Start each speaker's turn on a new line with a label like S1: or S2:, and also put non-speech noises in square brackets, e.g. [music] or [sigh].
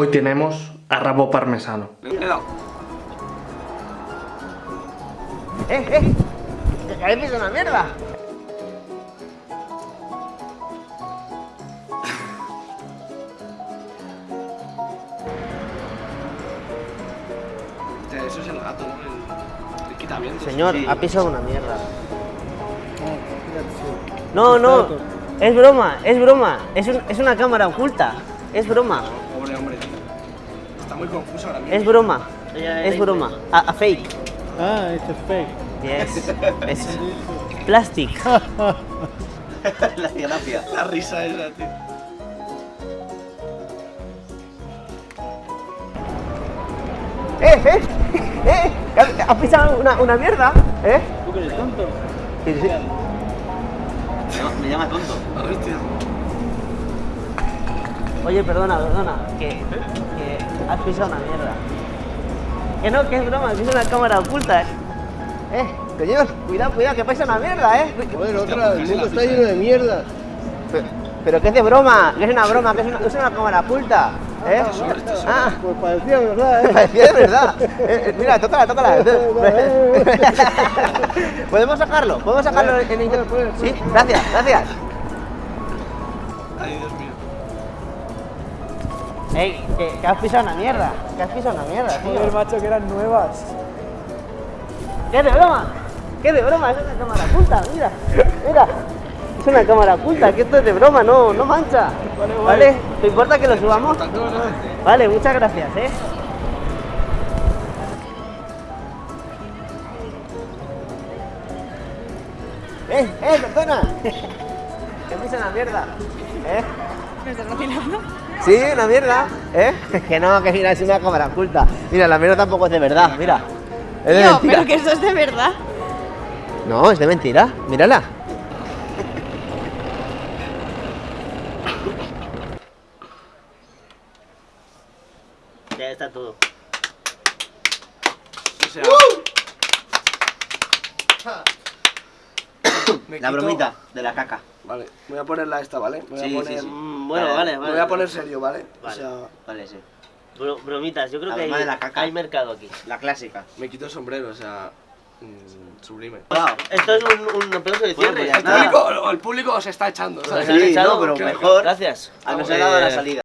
S1: Hoy tenemos a rabo parmesano.
S2: ¡Eh, eh! ¡Que una mierda!
S3: Hostia, Eso es el gato, ¿no? El, el quitamientos.
S2: Señor,
S3: Sí.
S2: ha pisado una mierda. No, no, es broma, es broma. Es, un- es una cámara oculta. Es broma,
S3: muy confuso ahora mismo.
S2: es broma. Es broma. A, a fake.
S4: Ah, it's a fake.
S2: Yes. [laughs] Es plastic. [laughs]
S5: La gracia.
S3: La risa esa, tío.
S2: ¡Eh, eh! ¡Eh! ¿Has pisado una, una mierda? ¿Eh?
S4: ¿Tú que eres tonto?
S2: Sí, sí.
S5: Me llama tonto.
S3: Hostia.
S2: Oye, perdona, perdona, que, que has pisado una mierda. Que no, que es broma, que es una cámara oculta, ¿eh? Eh, señor, cuidado, cuidado, que pisa una mierda, ¿eh?
S4: Joder, otra, el mundo está lleno de mierda.
S2: Pero, pero que es de broma, que es una broma, que es una, es una cámara oculta, ¿eh? Ah,
S4: Pues parecía verdad, ¿eh?
S2: parecía de verdad. Eh, eh, mira, tócala, tócala. [laughs] ¿Podemos sacarlo? ¿Podemos sacarlo en internet? Sí, gracias, gracias.
S3: Ay, Dios mío.
S2: Ey, que, que has pisado una mierda, que has pisado una mierda, tío.
S4: Joder, macho, que eran nuevas.
S2: ¿Qué de broma? ¿Qué de broma? Es una cámara oculta, mira, mira. Es una cámara oculta, que esto es de broma, no, no mancha.
S4: Vale, vale.
S2: ¿Vale? ¿Te importa que lo subamos? Vale, muchas gracias, ¿eh? ¡Eh, eh, perdona! [laughs] que me hice una mierda, ¿eh?
S6: ¿Me estás vacilando?
S2: Sí, una mierda, ¿eh? [laughs] Que no, que mira, es una cámara oculta. Mira, la mierda tampoco es de verdad, mira. Es de
S6: Tío,
S2: mentira.
S6: pero que eso es de verdad.
S2: No, es de mentira, mírala. Ya está todo.
S3: O sea. Me
S5: La
S3: quito-
S5: bromita de la caca.
S3: Vale, voy a ponerla esta, ¿vale? Voy
S5: Sí,
S3: a poner.
S5: sí, sí.
S2: Mm, bueno, vale,
S3: Me
S2: vale.
S3: voy a poner serio, ¿vale?
S2: Vale.
S3: O sea,
S5: Vale, sí.
S2: Bro- bromitas, yo creo
S5: La
S2: que hay,
S5: de la caca.
S2: hay mercado aquí.
S5: La clásica.
S3: me quito el sombrero, o sea. mm, sublime.
S5: Wow.
S2: Esto es un, un aplauso de
S5: Bueno,
S2: cierre.
S5: pues
S3: El público, el público os está echando,
S5: Sí,
S2: echado,
S5: no, pero mejor.
S2: Gracias.
S5: Nos ha dado la salida.